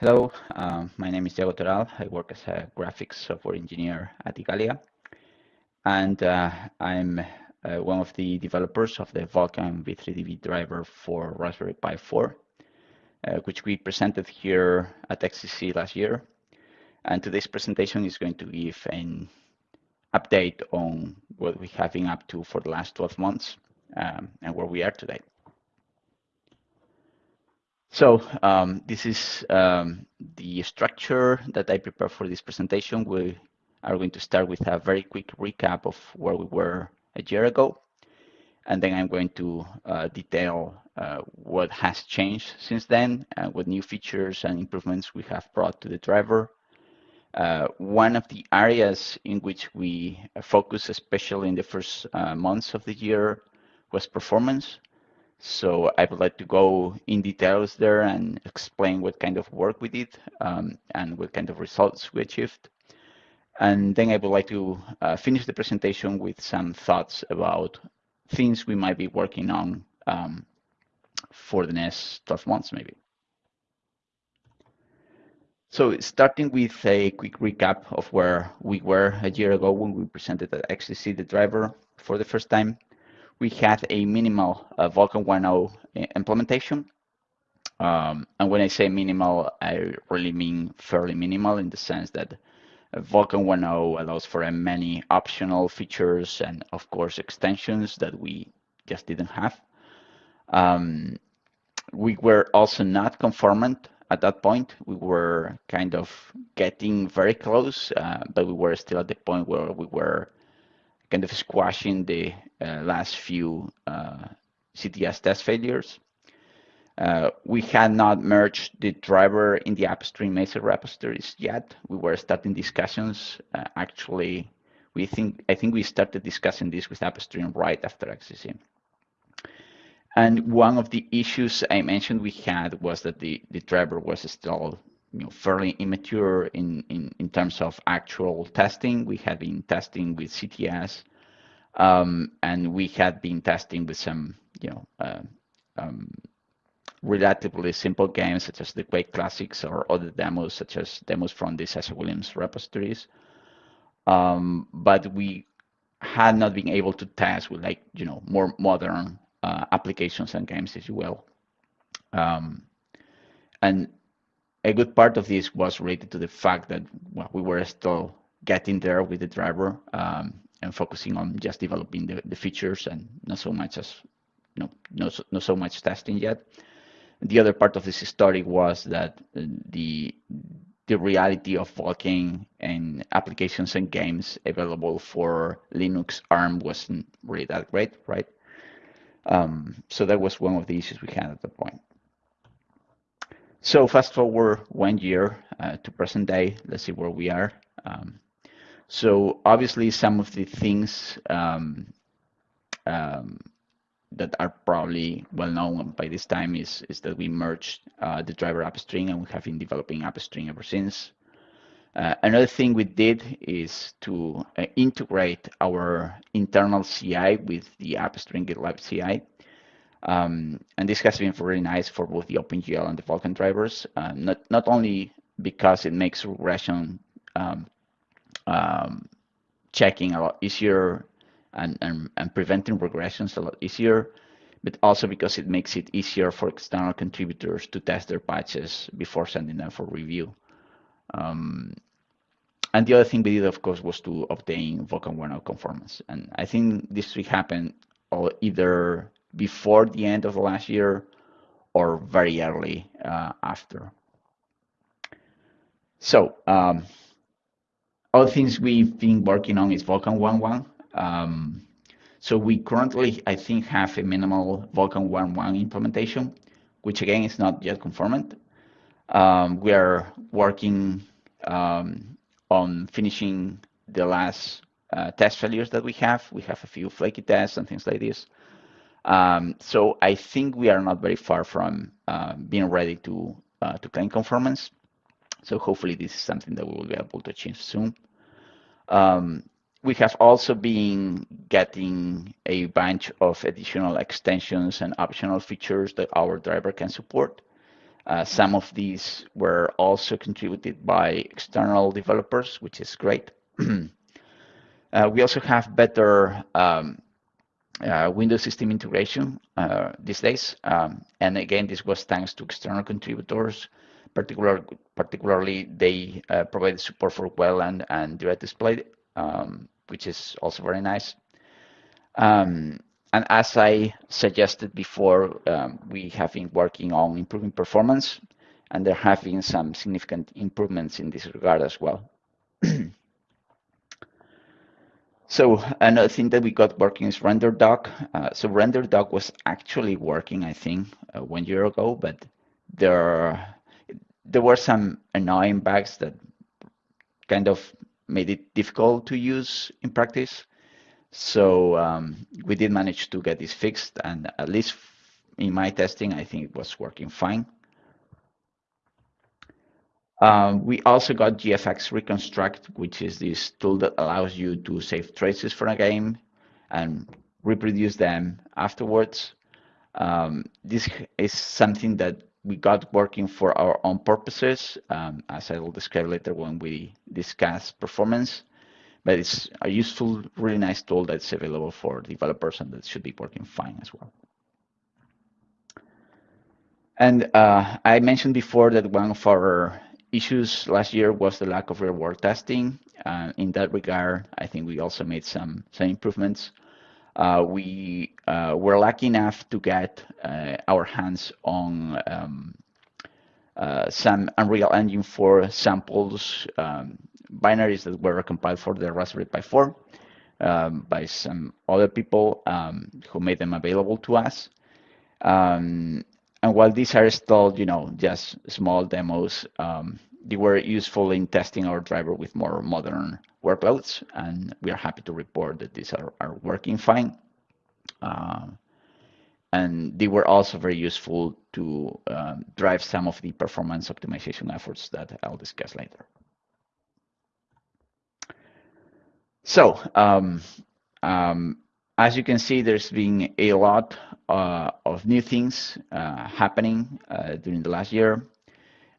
Hello, um, my name is Iago Toral. I work as a graphics software engineer at Igalia. And uh, I'm uh, one of the developers of the Vulkan v3dv driver for Raspberry Pi 4, uh, which we presented here at XDC last year. And today's presentation is going to give an update on what we have been up to for the last 12 months um, and where we are today. So um, this is um, the structure that I prepared for this presentation. We are going to start with a very quick recap of where we were a year ago. And then I'm going to uh, detail uh, what has changed since then, and what new features and improvements we have brought to the driver. Uh, one of the areas in which we focus, especially in the first uh, months of the year, was performance. So I would like to go in details there and explain what kind of work we did um, and what kind of results we achieved. And then I would like to uh, finish the presentation with some thoughts about things we might be working on um, for the next 12 months, maybe. So starting with a quick recap of where we were a year ago when we presented at XDC the driver for the first time we had a minimal uh, Vulkan 1.0 implementation. Um, and when I say minimal, I really mean fairly minimal in the sense that Vulkan 1.0 allows for many optional features and, of course, extensions that we just didn't have. Um, we were also not conformant at that point. We were kind of getting very close, uh, but we were still at the point where we were kind of squashing the uh, last few uh, CTS test failures. Uh, we had not merged the driver in the upstream Mesa repositories yet. We were starting discussions. Uh, actually, we think I think we started discussing this with upstream right after XDC. And one of the issues I mentioned we had was that the, the driver was still you know, fairly immature in, in, in terms of actual testing. We had been testing with CTS, um, and we had been testing with some, you know, uh, um, relatively simple games such as the Quake Classics or other demos such as demos from the Sascha Willems repositories. Um, but we had not been able to test with like, you know, more modern uh, applications and games, if you will. Um, and a good part of this was related to the fact that well, we were still getting there with the driver um, and focusing on just developing the, the features and not so much as you know, not, not so much testing yet. The other part of this story was that the the reality of Vulkan and applications and games available for Linux ARM wasn't really that great, right? Um, so that was one of the issues we had at the point. So fast forward one year uh, to present day, let's see where we are. Um, so obviously some of the things um, um, that are probably well known by this time is, is that we merged uh, the driver upstream and we have been developing upstream ever since. Uh, another thing we did is to uh, integrate our internal CI with the upstream GitLab CI. Um, and this has been really nice for both the OpenGL and the Vulkan drivers, uh, not, not only because it makes regression um, um, checking a lot easier and, and, and preventing regressions a lot easier, but also because it makes it easier for external contributors to test their patches before sending them for review. Um, and the other thing we did, of course, was to obtain Vulkan 1.0 conformance. And I think this will happen either before the end of the last year or very early uh, after. So um, other things we've been working on is Vulkan 1.1. Um, so we currently, I think, have a minimal Vulkan 1.1 implementation, which again is not yet conformant. Um, we are working um, on finishing the last uh, test failures that we have. We have a few flaky tests and things like this. Um, so I think we are not very far from uh, being ready to uh, to claim conformance. So hopefully this is something that we will be able to achieve soon. Um, we have also been getting a bunch of additional extensions and optional features that our driver can support. Uh, some of these were also contributed by external developers, which is great. uh, we also have better um, uh, Windows system integration uh, these days. Um, and again, this was thanks to external contributors. Particular, particularly, they uh, provided support for Wayland, and direct display, um, which is also very nice. Um, and as I suggested before, um, we have been working on improving performance, and there have been some significant improvements in this regard as well. so another thing that we got working is RenderDoc. Uh, so RenderDoc was actually working, I think, uh, one year ago, but there there were some annoying bugs that kind of made it difficult to use in practice. So um, we did manage to get this fixed, and at least in my testing, I think it was working fine. Um, we also got GFX Reconstruct, which is this tool that allows you to save traces from a game and reproduce them afterwards. Um, this is something that we got working for our own purposes, um, as I will describe later when we discuss performance but it's a useful, really nice tool that's available for developers and that should be working fine as well. And uh, I mentioned before that one of our issues last year was the lack of real-world testing. Uh, in that regard, I think we also made some, some improvements. Uh, we uh, were lucky enough to get uh, our hands on um, uh, some Unreal Engine 4 samples um, binaries that were compiled for the Raspberry Pi 4 um, by some other people um, who made them available to us. Um, and while these are still, you know, just small demos, um, they were useful in testing our driver with more modern workloads, and we are happy to report that these are, are working fine. Uh, and they were also very useful to um, drive some of the performance optimization efforts that I'll discuss later. So um, um, as you can see, there's been a lot uh, of new things uh, happening uh, during the last year.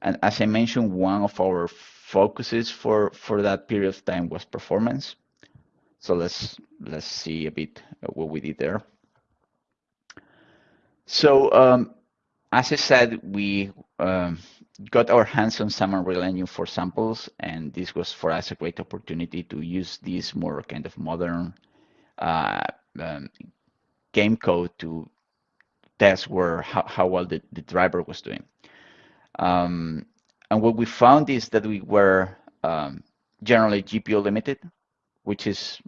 And as I mentioned, one of our focuses for, for that period of time was performance. So let's let's see a bit what we did there. So um, as I said, we um, got our hands on some Unreal Engine 4 samples, and this was for us a great opportunity to use this more kind of modern uh, um, game code to test where how, how well the, the driver was doing. Um, and what we found is that we were um, generally GPU limited, which is,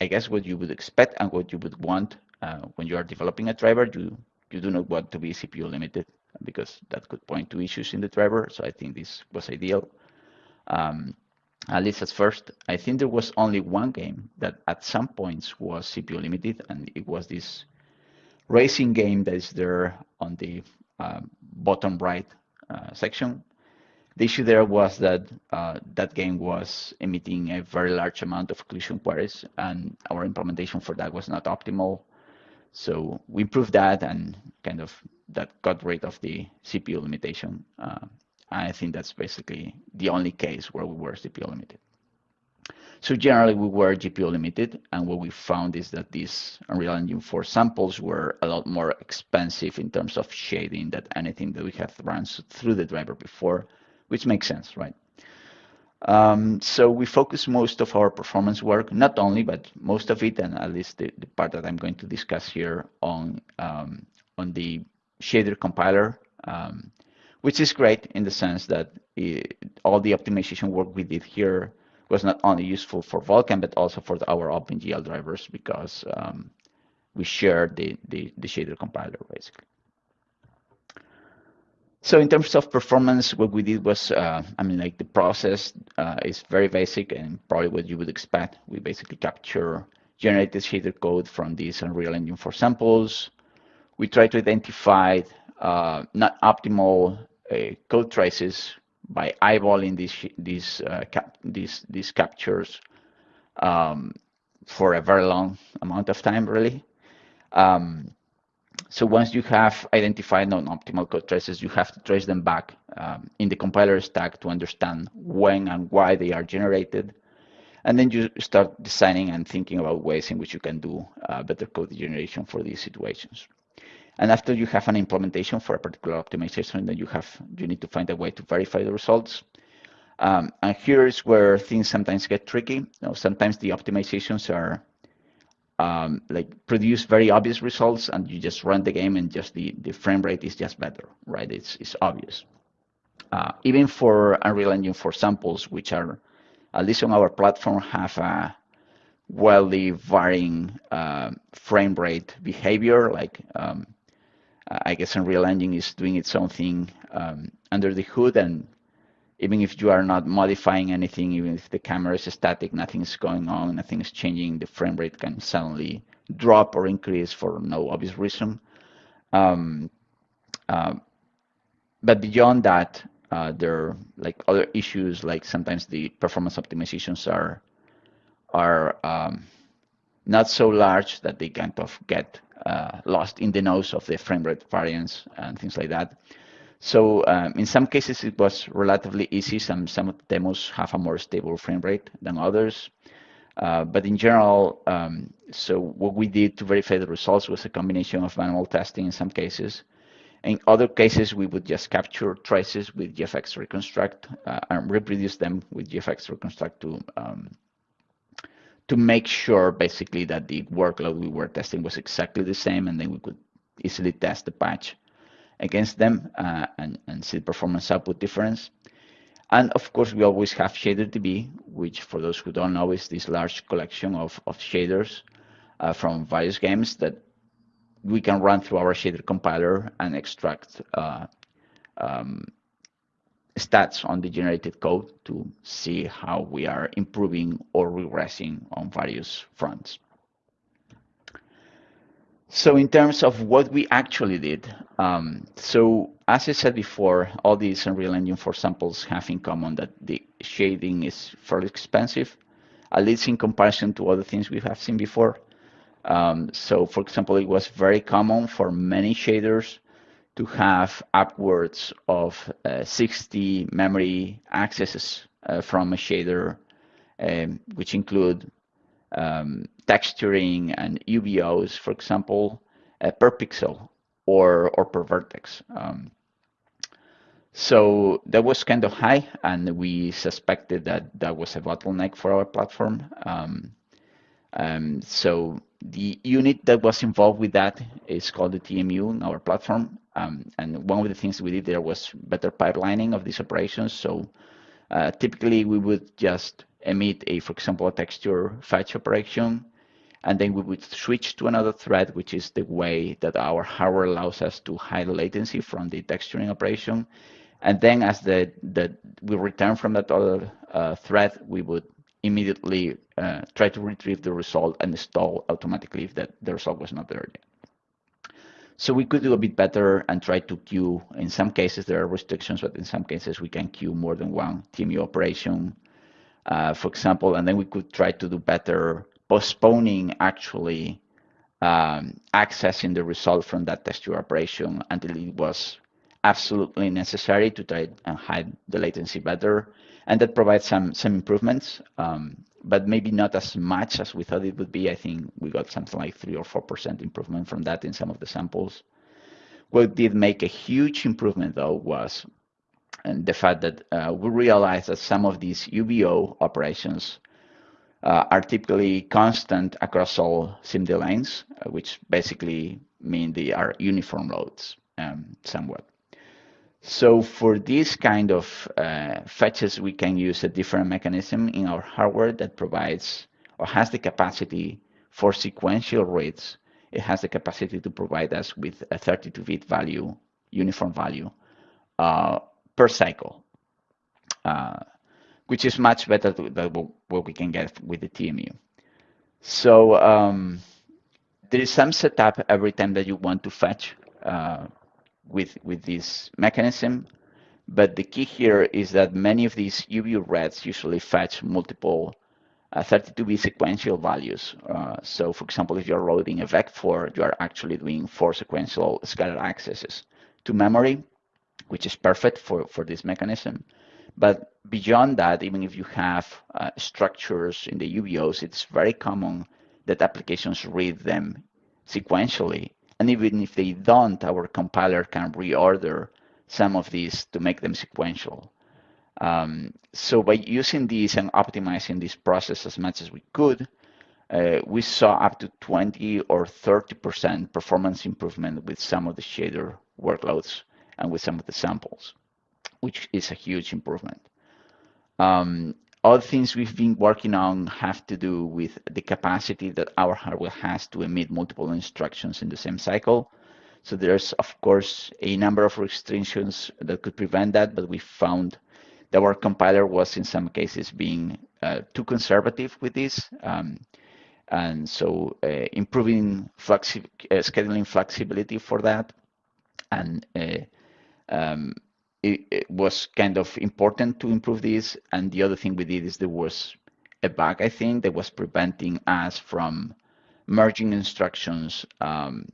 I guess, what you would expect and what you would want uh, when you are developing a driver. You you do not want to be CPU limited because that could point to issues in the driver. So I think this was ideal. Um, at least at first, I think there was only one game that at some points was CPU limited, and it was this racing game that is there on the um, bottom right uh, section. The issue there was that uh, that game was emitting a very large amount of collision queries, and our implementation for that was not optimal. So we improved that and kind of that got rid of the CPU limitation. I think that's basically the only case where we were CPU limited. So generally we were GPU limited and what we found is that these Unreal Engine 4 samples were a lot more expensive in terms of shading than anything that we have run through the driver before, which makes sense, right? Um, so we focus most of our performance work, not only, but most of it, and at least the, the part that I'm going to discuss here on, um, on the shader compiler, um, which is great in the sense that it, all the optimization work we did here was not only useful for Vulkan, but also for the, our OpenGL drivers because um, we share the, the, the shader compiler, basically. So in terms of performance, what we did was, uh, I mean, like the process uh, is very basic and probably what you would expect. We basically capture generated shader code from these Unreal Engine 4 samples. We try to identify uh, not optimal code traces by eyeballing these these uh, cap these these captures um, for a very long amount of time, really. Um, So once you have identified non-optimal code traces, you have to trace them back um, in the compiler stack to understand when and why they are generated. And then you start designing and thinking about ways in which you can do uh, better code generation for these situations. And after you have an implementation for a particular optimization, then you have you need to find a way to verify the results. Um, and here's where things sometimes get tricky. You know, sometimes the optimizations are um, like produce very obvious results and you just run the game and just the, the frame rate is just better, right? It's, it's obvious. Uh, even for Unreal Engine 4 samples, which are, at least on our platform, have a wildly varying uh, frame rate behavior. Like, um, I guess Unreal Engine is doing its own thing um, under the hood and even if you are not modifying anything, even if the camera is static, nothing's going on, nothing's changing, the frame rate can suddenly drop or increase for no obvious reason. Um, uh, but beyond that, uh, there are like other issues, like sometimes the performance optimizations are are um, not so large that they kind of get uh, lost in the nose of the frame rate variance and things like that. So um, in some cases, it was relatively easy. Some, some of the demos have a more stable frame rate than others. Uh, but in general, um, so what we did to verify the results was a combination of manual testing in some cases. In other cases, we would just capture traces with GFX Reconstruct uh, and reproduce them with GFX Reconstruct to um, to make sure basically that the workload we were testing was exactly the same, and then we could easily test the patch against them uh, and, and see the performance output difference. And of course, we always have ShaderDB, which for those who don't know is this large collection of, of shaders uh, from various games that we can run through our shader compiler and extract uh, um, stats on the generated code to see how we are improving or regressing on various fronts. So in terms of what we actually did, um, so as I said before, all these Unreal Engine 4 samples have in common that the shading is fairly expensive, at least in comparison to other things we have seen before. Um, so for example, it was very common for many shaders to have upwards of uh, 60 memory accesses uh, from a shader, um, which include um, texturing and UBOs, for example, uh, per pixel or, or per vertex. Um, so that was kind of high, and we suspected that that was a bottleneck for our platform. Um, um, so the unit that was involved with that is called the TMU in our platform. Um, and one of the things we did there was better pipelining of these operations. So uh, typically we would just emit a, for example, a texture fetch operation, and then we would switch to another thread, which is the way that our hardware allows us to hide latency from the texturing operation. And then as the, the we return from that other uh, thread, we would immediately uh, try to retrieve the result and install automatically if that the result was not there yet. So we could do a bit better and try to queue. In some cases, there are restrictions, but in some cases, we can queue more than one TMU operation uh, for example, and then we could try to do better postponing actually um, accessing the result from that texture operation until it was absolutely necessary to try and hide the latency better. And that provides some some improvements, um, but maybe not as much as we thought it would be. I think we got something like three or four percent improvement from that in some of the samples. What did make a huge improvement though was and the fact that uh, we realized that some of these UBO operations uh, are typically constant across all SIMD lanes, uh, which basically mean they are uniform loads um, somewhat. So for this kind of uh, fetches, we can use a different mechanism in our hardware that provides or has the capacity for sequential reads. It has the capacity to provide us with a 32-bit value, uniform value, uh, per cycle, uh, which is much better than what we can get with the TMU. So um, there is some setup every time that you want to fetch uh, with, with this mechanism. But the key here is that many of these UV reds usually fetch multiple 32-bit sequential values. Uh, so for example, if you're loading a VEC4, you are actually doing four sequential scalar accesses to memory, which is perfect for, for this mechanism. But beyond that, even if you have uh, structures in the UBOs, it's very common that applications read them sequentially. And even if they don't, our compiler can reorder some of these to make them sequential. Um, so by using these and optimizing this process as much as we could, uh, we saw up to 20 or 30% performance improvement with some of the shader workloads and with some of the samples, which is a huge improvement. Um, other things we've been working on have to do with the capacity that our hardware has to emit multiple instructions in the same cycle. So there's, of course, a number of restrictions that could prevent that, but we found that our compiler was in some cases being uh, too conservative with this. Um, and so uh, improving flexi uh, scheduling flexibility for that and uh, um, it, it, was kind of important to improve this. And the other thing we did is there was a bug, I think, that was preventing us from merging instructions um,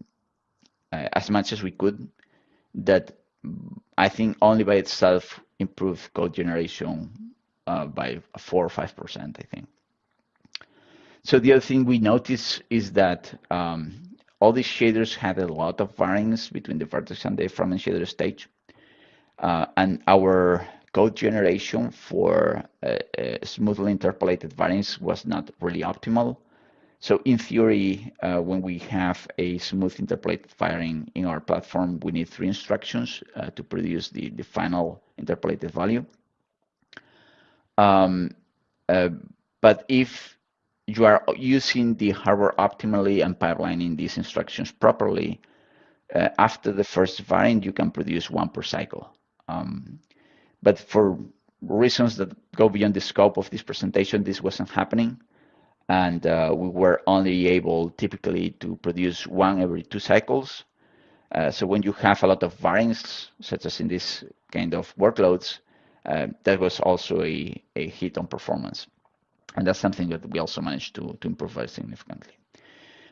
uh, as much as we could. That I think only by itself improved code generation uh, by four or five percent, I think. So the other thing we noticed is that um, all these shaders had a lot of variance between the vertex and the fragment shader stage. Uh, and our code generation for uh, uh, smoothly interpolated variants was not really optimal. So in theory, uh, when we have a smooth interpolated varying in our platform, we need three instructions uh, to produce the, the final interpolated value. Um, uh, but if you are using the hardware optimally and pipelining these instructions properly, after the first variant, you can produce one per cycle. Um, but for reasons that go beyond the scope of this presentation, this wasn't happening. And uh, we were only able typically to produce one every two cycles. Uh, so when you have a lot of variants, such as in this kind of workloads, uh, that was also a, a hit on performance. And that's something that we also managed to, to improve very significantly.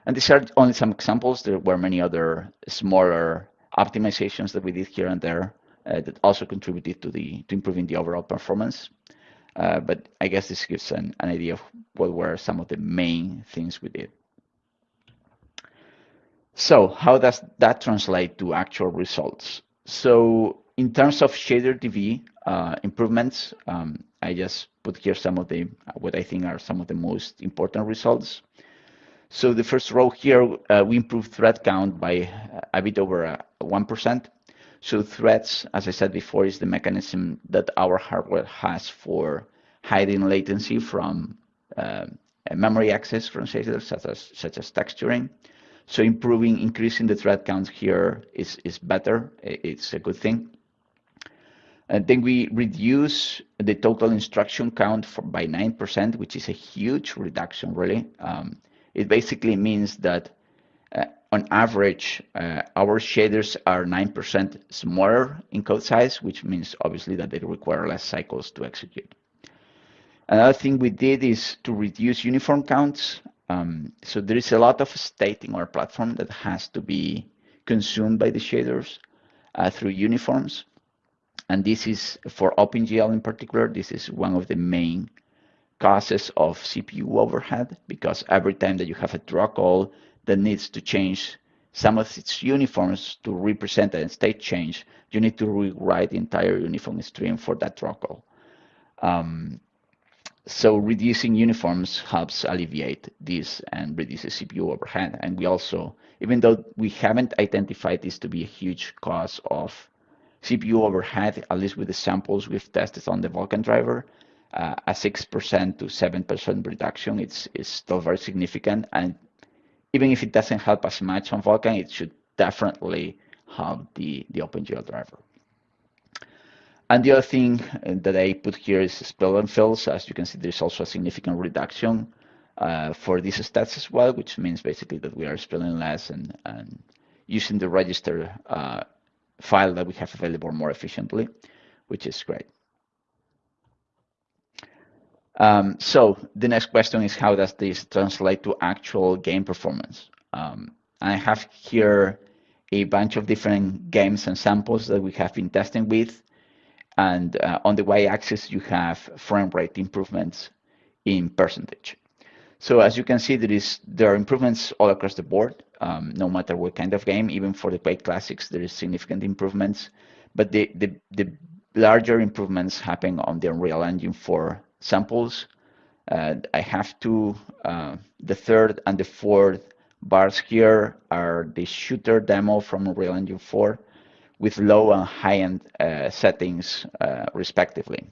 And these are only some examples. There were many other smaller optimizations that we did here and there that also contributed to the to improving the overall performance. Uh, but I guess this gives an, an idea of what were some of the main things we did. So how does that translate to actual results? So in terms of ShaderDB uh, improvements, um, I just put here some of the what I think are some of the most important results. So the first row here, uh, we improved thread count by a bit over 1%. So threads, as I said before, is the mechanism that our hardware has for hiding latency from uh, memory access from shaders, such as, such as texturing. So improving, increasing the thread count here is, is better. It's a good thing. And then we reduce the total instruction count for, by 9%, which is a huge reduction, really. Um, it basically means that uh, on average, uh, our shaders are 9% smaller in code size, which means obviously that they require less cycles to execute. Another thing we did is to reduce uniform counts. Um, so there is a lot of state in our platform that has to be consumed by the shaders uh, through uniforms. And this is for OpenGL in particular, this is one of the main causes of CPU overhead because every time that you have a draw call that needs to change some of its uniforms to represent a state change, you need to rewrite the entire uniform stream for that draw. Um, so reducing uniforms helps alleviate this and reduces CPU overhead. And we also, even though we haven't identified this to be a huge cause of CPU overhead, at least with the samples we've tested on the Vulkan driver, uh, a 6% to 7% reduction is, is still very significant. And even if it doesn't help as much on Vulkan, it should definitely help the, the OpenGL driver. And the other thing that I put here is spill and fills. As you can see, there's also a significant reduction uh, for these stats as well, which means basically that we are spilling less and, and using the register uh, file that we have available more efficiently, which is great. Um, so the next question is how does this translate to actual game performance? Um, I have here a bunch of different games and samples that we have been testing with. And uh, on the y-axis, you have frame rate improvements in percentage. So as you can see, there is there are improvements all across the board, um, no matter what kind of game. Even for the Quake Classics, there is significant improvements. But the, the, the larger improvements happen on the Unreal Engine 4 samples. Uh, I have two, uh, the third and the fourth bars here are the shooter demo from Unreal Engine 4 with low and high-end uh, settings uh, respectively.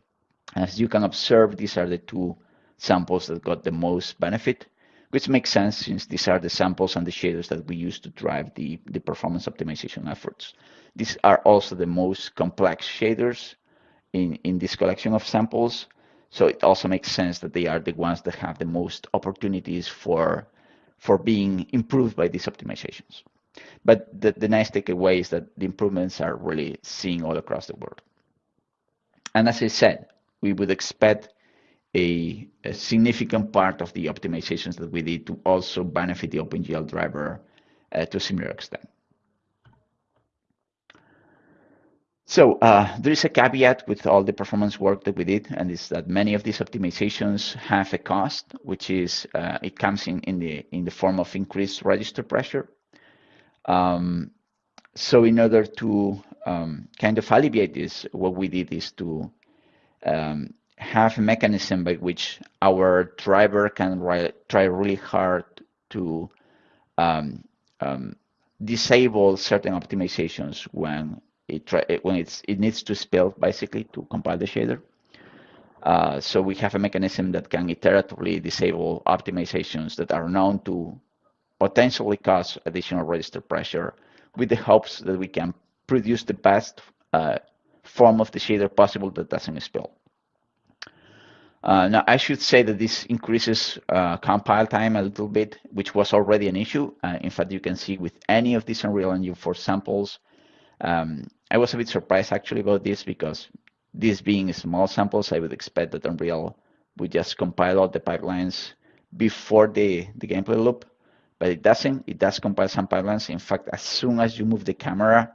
As you can observe, these are the two samples that got the most benefit, which makes sense since these are the samples and the shaders that we use to drive the, the performance optimization efforts. These are also the most complex shaders in, in this collection of samples. So it also makes sense that they are the ones that have the most opportunities for, for being improved by these optimizations. But the, the nice takeaway is that the improvements are really seen all across the world. And as I said, we would expect a, a, significant part of the optimizations that we did to also benefit the OpenGL driver uh, to a similar extent. So uh, there is a caveat with all the performance work that we did, and is that many of these optimizations have a cost, which is uh, it comes in in the in the form of increased register pressure. Um, so in order to um, kind of alleviate this, what we did is to um, have a mechanism by which our driver can try really hard to um, um, disable certain optimizations when it try, when it's it needs to spill basically to compile the shader. Uh, so we have a mechanism that can iteratively disable optimizations that are known to potentially cause additional register pressure with the hopes that we can produce the best uh, form of the shader possible that doesn't spill. Uh, now, I should say that this increases uh, compile time a little bit, which was already an issue. Uh, in fact, you can see with any of these Unreal Engine 4 samples, um, I was a bit surprised actually about this because this being small samples, I would expect that Unreal would just compile all the pipelines before the, the gameplay loop but it doesn't. It does compile some pipelines. In fact, as soon as you move the camera,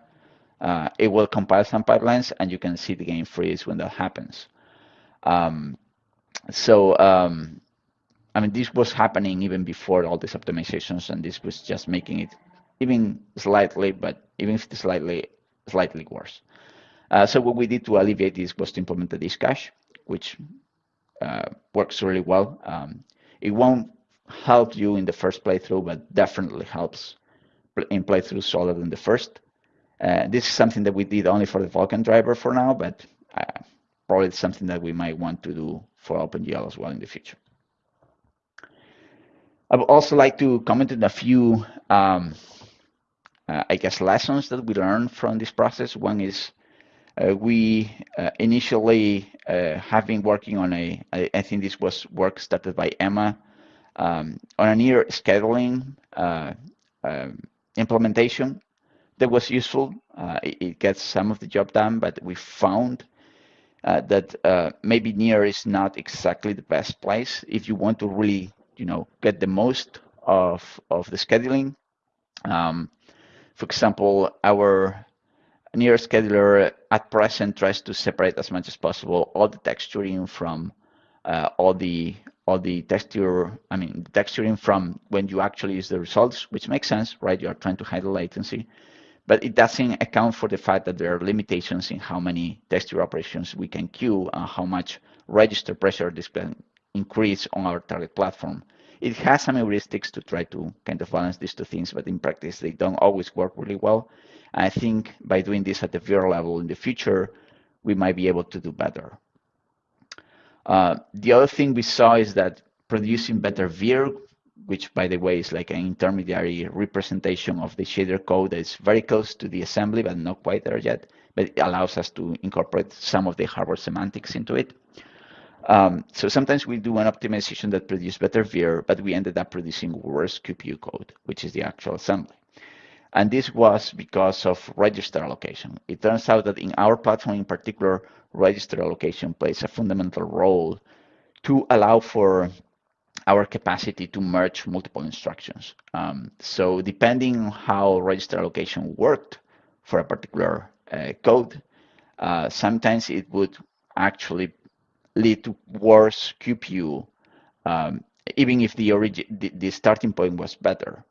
uh, it will compile some pipelines, and you can see the game freeze when that happens. Um, so, um, I mean, this was happening even before all these optimizations, and this was just making it even slightly, but even if slightly, slightly worse. Uh, so what we did to alleviate this was to implement the disk cache, which uh, works really well. Um, it won't help you in the first playthrough, but definitely helps in playthroughs other than the first. Uh, this is something that we did only for the Vulkan driver for now, but uh, probably something that we might want to do for OpenGL as well in the future. I would also like to comment on a few, um, uh, I guess, lessons that we learned from this process. One is uh, we uh, initially uh, have been working on a, I, I think this was work started by Emma, um, on a NIR scheduling uh, uh, implementation that was useful. Uh, it, it, gets some of the job done, but we found that maybe NIR is not exactly the best place if you want to really, you know, get the most of of the scheduling. Um, for example, our NIR scheduler at present tries to separate as much as possible all the texturing from uh, all the all the texture, I mean, the texturing from when you actually use the results, which makes sense, right? You are trying to hide the latency, but it doesn't account for the fact that there are limitations in how many texture operations we can queue and how much register pressure this can increase on our target platform. It has some heuristics to try to kind of balance these two things, but in practice, they don't always work really well. And I think by doing this at the VIR level in the future, we might be able to do better. Uh, the other thing we saw is that producing better VIR, which by the way is like an intermediary representation of the shader code that is very close to the assembly, but not quite there yet, but it allows us to incorporate some of the hardware semantics into it. Um, so sometimes we do an optimization that produces better VIR, but we ended up producing worse QPU code, which is the actual assembly. And this was because of register allocation. It turns out that in our platform in particular, register allocation plays a fundamental role to allow for our capacity to merge multiple instructions. Um, so depending on how register allocation worked for a particular uh, code, uh, sometimes it would actually lead to worse QPU, um, even if the, origin, the, the, starting point was better.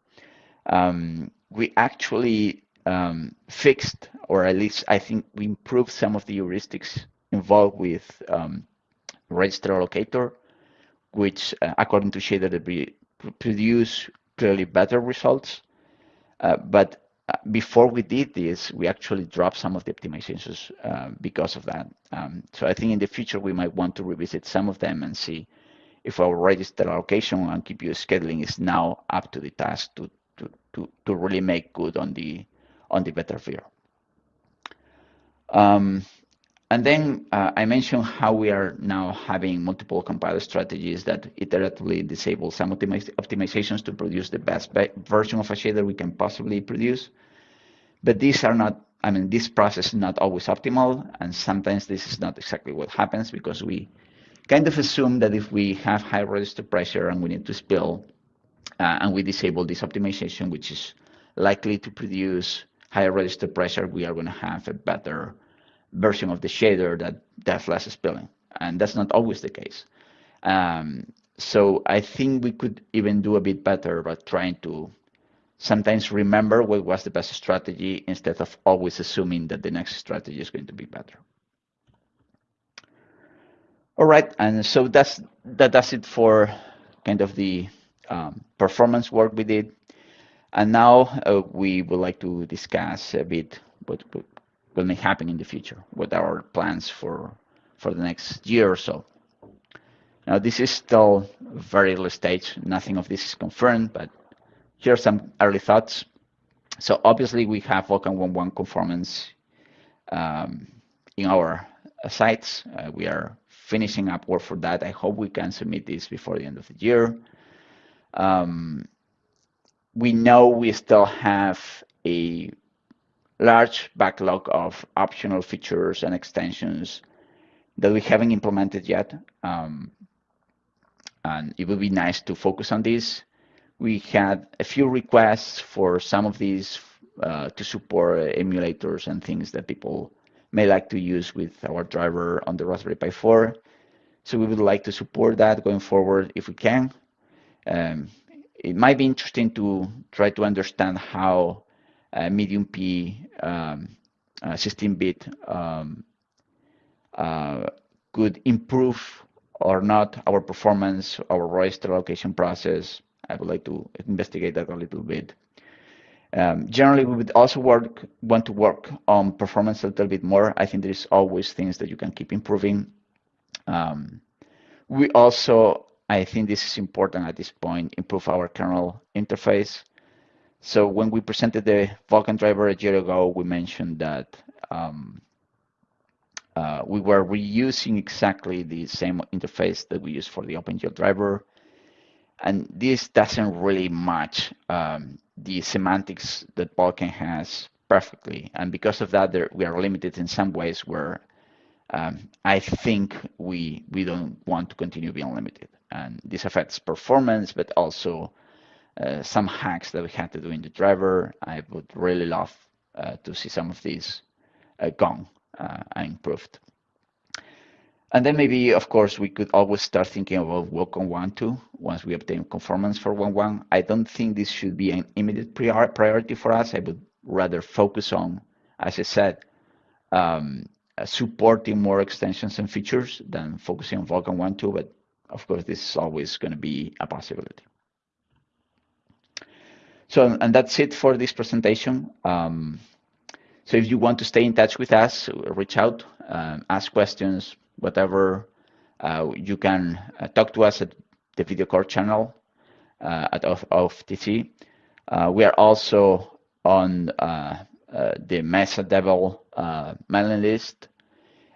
Um, we actually um, fixed, or at least I think we improved some of the heuristics involved with um, register allocator, which, uh, according to Shader, produce clearly better results. Uh, but before we did this, we actually dropped some of the optimizations uh, because of that. Um, so I think in the future, we might want to revisit some of them and see if our register allocation and QPU scheduling is now up to the task to, to, to, to really make good on the on the better VIR. Um, and then uh, I mentioned how we are now having multiple compiler strategies that iteratively disable some optimiz optimizations to produce the best version of a shader we can possibly produce. But these are not, I mean, this process is not always optimal, and sometimes this is not exactly what happens because we kind of assume that if we have high register pressure and we need to spill, uh, and we disable this optimization, which is likely to produce higher register pressure, we are going to have a better version of the shader that does less spilling. And that's not always the case. Um, so I think we could even do a bit better about trying to sometimes remember what was the best strategy instead of always assuming that the next strategy is going to be better. All right, and so that's that does it for kind of the um, performance work we did. And now uh, we would like to discuss a bit what may happen in the future, are our plans for, for the next year or so. Now, this is still very early stage. Nothing of this is confirmed, but here are some early thoughts. So obviously, we have Vulkan 1.1 conformance um, in our uh, sites. Uh, we are finishing up work for that. I hope we can submit this before the end of the year. Um, we know we still have a large backlog of optional features and extensions that we haven't implemented yet. Um, and it would be nice to focus on this. We had a few requests for some of these uh, to support emulators and things that people may like to use with our driver on the Raspberry Pi 4. So we would like to support that going forward if we can. Um, it might be interesting to try to understand how mediump um, 16-bit uh, um, uh, could improve or not our performance, our register allocation process. I would like to investigate that a little bit. Um, generally, we would also work, want to work on performance a little bit more. I think there's always things that you can keep improving. Um, we also I think this is important at this point, improve our kernel interface. So when we presented the Vulkan driver a year ago, we mentioned that um, uh, we were reusing exactly the same interface that we use for the OpenGL driver. And this doesn't really match um, the semantics that Vulkan has perfectly. And because of that, there, we are limited in some ways where um, I think we, we don't want to continue being limited and this affects performance, but also uh, some hacks that we had to do in the driver. I would really love uh, to see some of these uh, gone uh, and improved. And then maybe, of course, we could always start thinking about Vulkan 1.2 once we obtain conformance for 1.1. I don't think this should be an immediate priority for us. I would rather focus on, as I said, um, supporting more extensions and features than focusing on Vulkan 1.2, but of course, this is always going to be a possibility. So, and that's it for this presentation. Um, so if you want to stay in touch with us, reach out, um, ask questions, whatever, uh, you can uh, talk to us at the video core channel uh, at of, of TC. Uh, we are also on uh, uh, the Mesa Devil mailing list.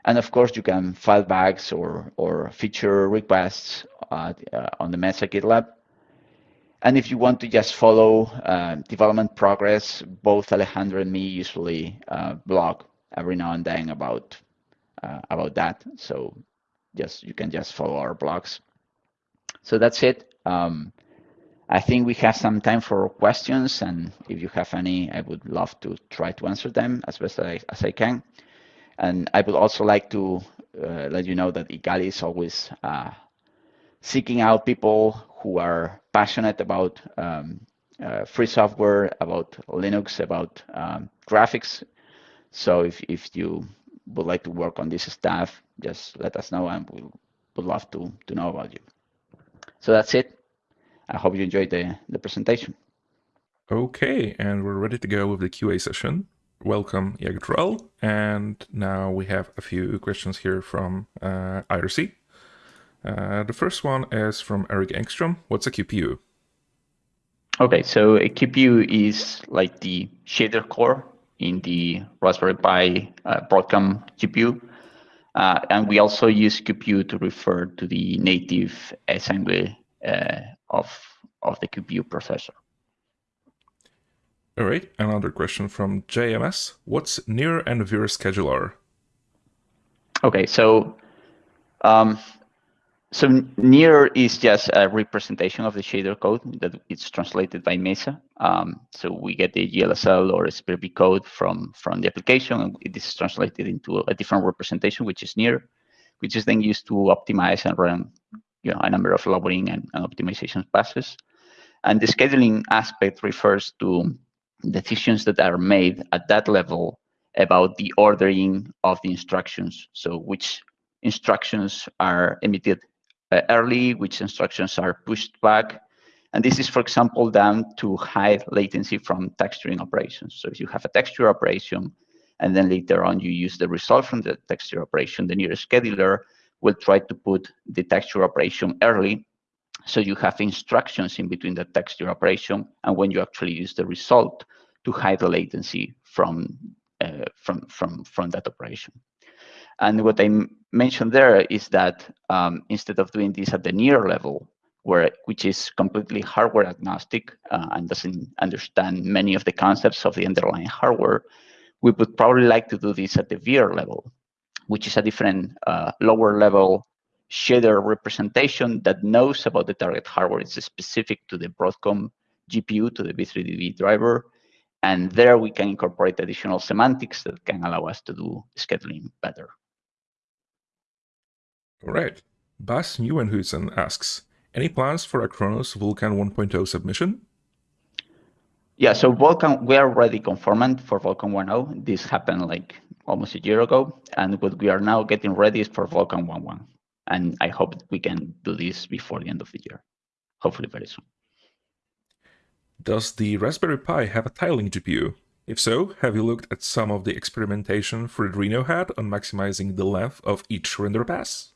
And of course, you can file bugs or, or feature requests on the Mesa GitLab. And if you want to just follow uh, development progress, both Alejandro and me usually uh, blog every now and then about uh, about that. So just you can just follow our blogs. So that's it. Um, I think we have some time for questions, and if you have any, I would love to try to answer them as best as I, as I can. And I would also like to uh, let you know that Igalia is always uh, seeking out people who are passionate about um, uh, free software, about Linux, about um, graphics. So if, if you would like to work on this stuff, just let us know and we would love to, to know about you. So that's it. I hope you enjoyed the, the presentation. Okay, and we're ready to go with the QA session. Welcome, Iago Toral. And now we have a few questions here from uh, IRC. Uh, the first one is from Eric Engstrom. What's a QPU? Okay, so a QPU is like the shader core in the Raspberry Pi uh, Broadcom GPU. Uh, and we also use QPU to refer to the native assembly uh, of, of the QPU processor. All right, another question from JMS. What's NIR and VIR scheduler? Okay, so um, so NIR is just a representation of the shader code that it's translated by Mesa. Um, so we get the GLSL or SPIR-V code from, from the application, and it is translated into a different representation, which is NIR, which is then used to optimize and run you know, a number of lowering and, and optimization passes. And the scheduling aspect refers to decisions that are made at that level about the ordering of the instructions. So which instructions are emitted early, which instructions are pushed back. And this is, for example, done to hide latency from texturing operations. So if you have a texture operation, and then later on you use the result from the texture operation, the nearest scheduler will try to put the texture operation early. So you have instructions in between the texture operation and when you actually use the result to hide the latency from, uh, from, from, from that operation. And what I mentioned there is that um, instead of doing this at the NIR level, where which is completely hardware agnostic uh, and doesn't understand many of the concepts of the underlying hardware, we would probably like to do this at the VIR level, which is a different uh, lower level shader representation that knows about the target hardware. It's specific to the Broadcom GPU, to the v3dv driver. And there we can incorporate additional semantics that can allow us to do scheduling better. All right. Bas Nieuwenhuizen asks, any plans for a Khronos Vulkan 1.0 submission? Yeah, so Vulkan, we are already conformant for Vulkan 1.0. This happened like almost a year ago. And what we are now getting ready is for Vulkan 1.1. And I hope we can do this before the end of the year, hopefully very soon. Does the Raspberry Pi have a tiling GPU? If so, have you looked at some of the experimentation Freedreno had on maximizing the length of each render pass?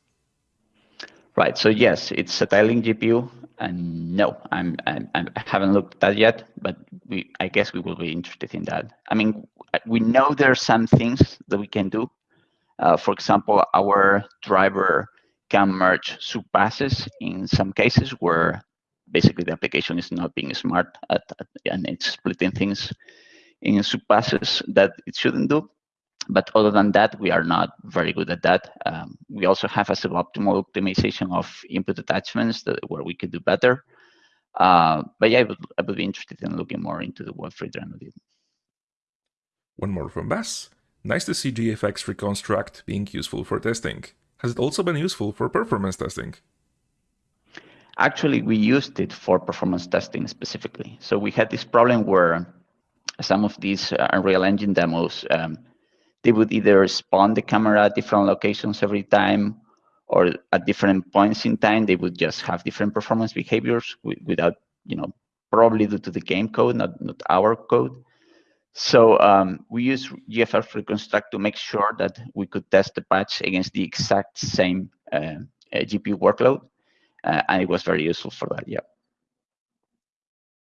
Right. So yes, it's a tiling GPU, and no, I'm, I'm, I haven't looked at that yet, but we I guess we will be interested in that. I mean, we know there are some things that we can do. Uh, for example, our driver can merge subpasses in some cases where basically the application is not being smart at, at, and it's splitting things in subpasses that it shouldn't do. But other than that, we are not very good at that. Um, we also have a suboptimal optimization of input attachments that, where we could do better. Uh, but yeah, I would, I would be interested in looking more into the what Freedreno did. One more from Bas. Nice to see GFX reconstruct being useful for testing. Has it also been useful for performance testing? Actually, we used it for performance testing specifically. So we had this problem where some of these Unreal Engine demos um, they would either spawn the camera at different locations every time or at different points in time, they would just have different performance behaviors without, you know, probably due to the game code, not, not our code. So um, we use GFX Reconstruct to make sure that we could test the patch against the exact same uh, uh GPU workload. Uh, and it was very useful for that, yeah.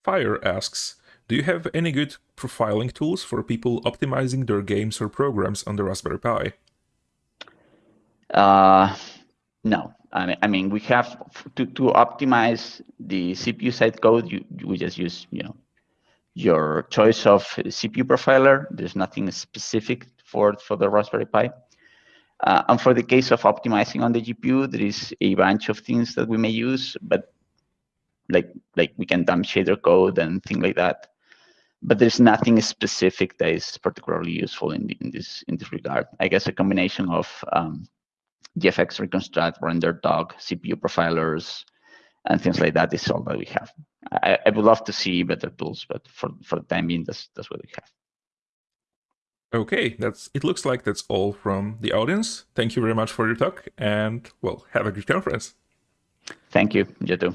Fire asks, do you have any good profiling tools for people optimizing their games or programs on the Raspberry Pi? Uh, no. I mean, I mean, we have to, to optimize the CPU side code. You, we just use, you know, your choice of CPU profiler. There's nothing specific for for the Raspberry Pi. Uh, and for the case of optimizing on the GPU, there is a bunch of things that we may use, but like like we can dump shader code and things like that. But there's nothing specific that is particularly useful in, in this in this regard. I guess a combination of um, GFX reconstruct, RenderDoc, CPU profilers, and things like that is all that we have. I, I would love to see better tools, but for, for the time being, that's, that's what we have. Okay, that's it looks like that's all from the audience. Thank you very much for your talk and well, have a good conference. Thank you, you too.